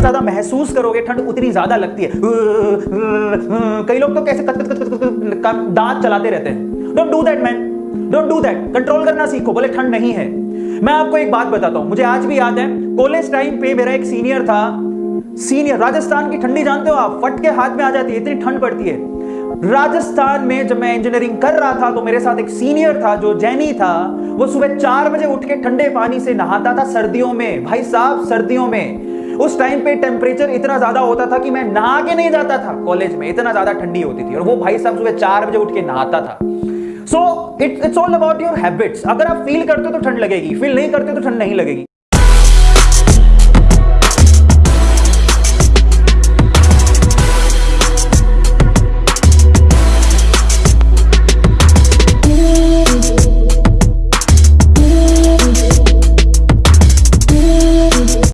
ज़्यादा महसूस करोगे, ठंड उतनी ज़्यादा लगती है। कई लोग तो कैसे दांत चलाते रहते हैं। Don't do that man don't do that control करना सीखो बोले ठंड नहीं है। मैं आपको एक बात बताता हूँ, मुझे आज भी याद है कॉलेज टाइम पे मेरा एक सीनियर था। सीनियर राजस्थान की ठंडी जानते हो आप? फट के हाथ में आ जाती है, इतनी ठंड पड़ती है। राजस्थान में जब मैं इंजीनियरिंग कर रहा था तो मेरे साथ एक सीनियर था जो जैनी था। वो सुबह चार बजे उठ के ठंडे पानी से नहाता था सर्दियों में। भाई साहब, सर्दियों में। उस टाइम पे टेम्परेचर इतना ज़्यादा होता था कि मैं नहा के नहीं जाता था। कॉलेज में इतना ज़्यादा ठंडी होती थी और वो भाई साहब सुबह चार बजे उठ के नहाता था। So it's it's all about your habits अगर आप फील करते हो तो ठंड लगेगी फील नहीं करते तो ठंड नहीं लगेगी।